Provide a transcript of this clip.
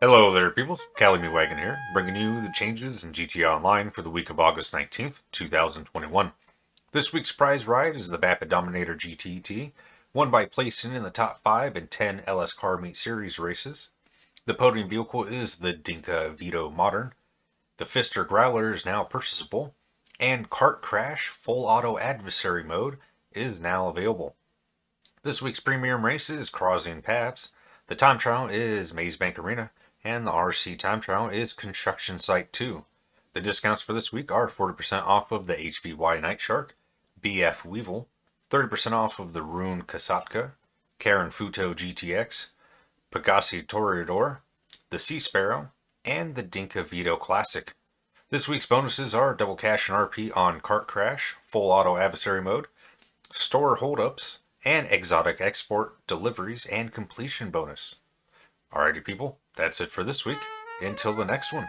Hello there, peoples. Cali Me Wagon here, bringing you the changes in GTA Online for the week of August 19th, 2021. This week's prize ride is the Vapid Dominator GTT, won by placing in the top 5 in 10 LS Car Meet Series races. The podium vehicle is the Dinka Veto Modern. The Pfister Growler is now purchasable, and Kart Crash Full Auto Adversary Mode is now available. This week's premium race is Crossing Paths. The time trial is Maze Bank Arena, and the RC time trial is Construction Site 2. The discounts for this week are 40% off of the HVY Night Shark, BF Weevil, 30% off of the Rune Kasatka, Karin Futo GTX, Pegassi Toreador, the Sea Sparrow, and the Dinka Veto Classic. This week's bonuses are double cash and RP on Kart Crash, full auto adversary mode, store holdups, and exotic export deliveries and completion bonus. Alrighty people, that's it for this week. Until the next one.